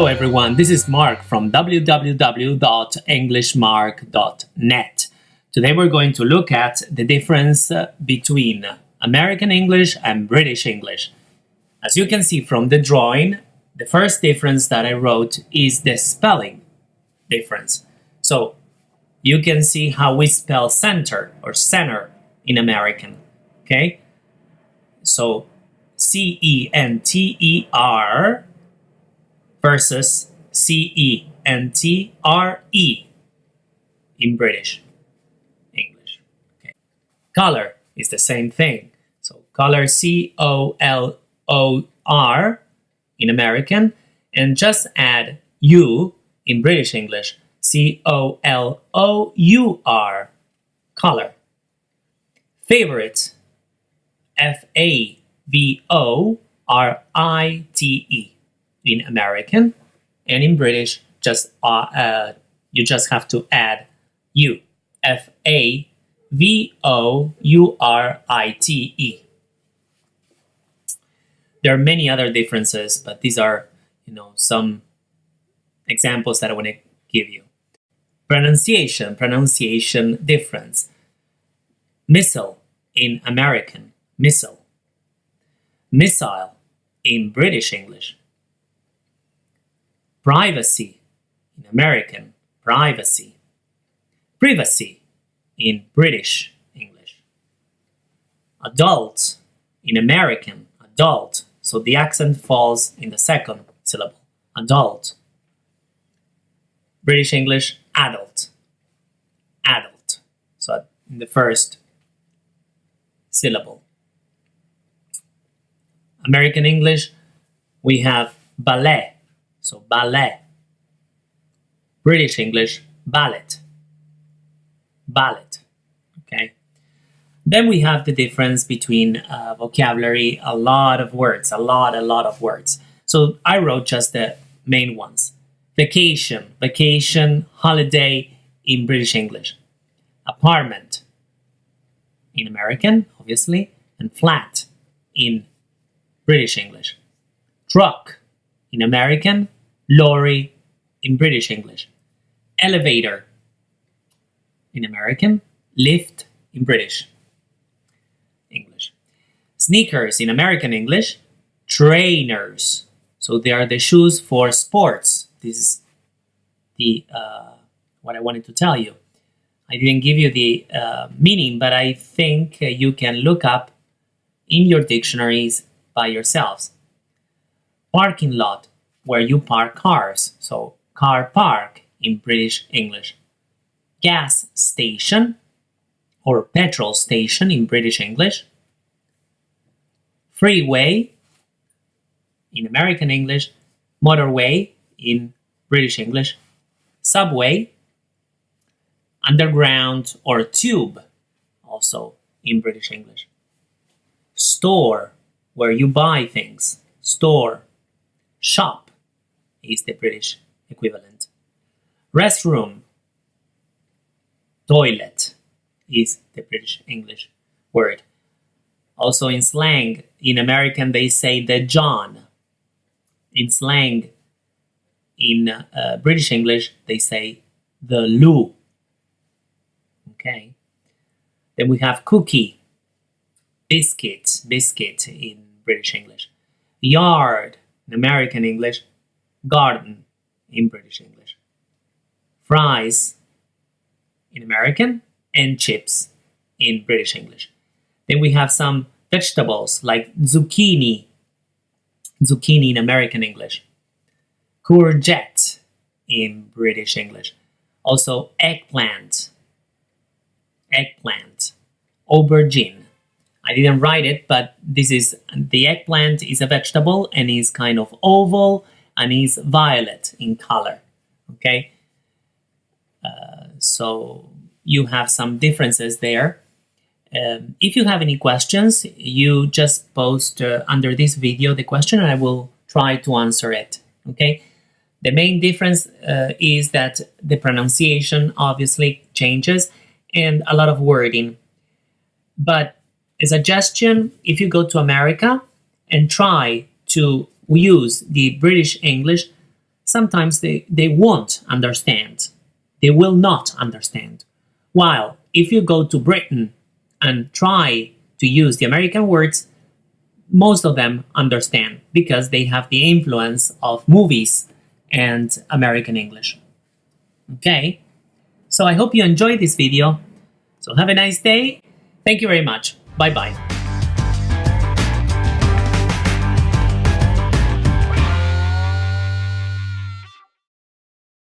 Hello everyone, this is Mark from www.englishmark.net. Today we're going to look at the difference uh, between American English and British English. As you can see from the drawing, the first difference that I wrote is the spelling difference. So you can see how we spell center or center in American, okay? So C-E-N-T-E-R versus C-E-N-T-R-E in British English. Okay. Color is the same thing. So color C-O-L-O-R in American and just add U in British English. C-O-L-O-U-R color. Favorite F-A-V-O-R-I-T-E in American and in British just uh, uh, you just have to add U F A V O U R I T E. There are many other differences, but these are you know some examples that I want to give you. Pronunciation, pronunciation difference. Missile in American, missile. Missile in British English privacy in American, privacy, privacy in British English, adult in American, adult, so the accent falls in the second syllable, adult, British English, adult, adult, so in the first syllable. American English, we have ballet, so ballet. British English, ballet. Ballet. Okay. Then we have the difference between uh, vocabulary, a lot of words, a lot, a lot of words. So I wrote just the main ones. Vacation, vacation, holiday in British English. Apartment in American, obviously, and flat in British English. Truck in American, lorry in British English, elevator in American, lift in British English, sneakers in American English, trainers. So they are the shoes for sports. This is the uh, what I wanted to tell you. I didn't give you the uh, meaning, but I think uh, you can look up in your dictionaries by yourselves parking lot where you park cars, so car park in British English. Gas station or petrol station in British English. Freeway in American English, motorway in British English, subway, underground or tube also in British English. Store, where you buy things, store Shop is the British equivalent. Restroom, toilet is the British English word. Also in slang, in American they say the John. In slang, in uh, British English they say the loo. Okay. Then we have cookie, biscuit, biscuit in British English. Yard, in American English, garden in British English, fries in American, and chips in British English. Then we have some vegetables like zucchini, zucchini in American English, courgette in British English, also eggplant, eggplant, aubergine, I didn't write it, but this is the eggplant is a vegetable and is kind of oval and is violet in color. Okay, uh, so you have some differences there. Um, if you have any questions, you just post uh, under this video the question and I will try to answer it. Okay. The main difference uh, is that the pronunciation obviously changes and a lot of wording. But a suggestion if you go to America and try to use the British English, sometimes they, they won't understand. They will not understand. While if you go to Britain and try to use the American words, most of them understand because they have the influence of movies and American English. Okay, so I hope you enjoyed this video. So have a nice day. Thank you very much. Bye bye.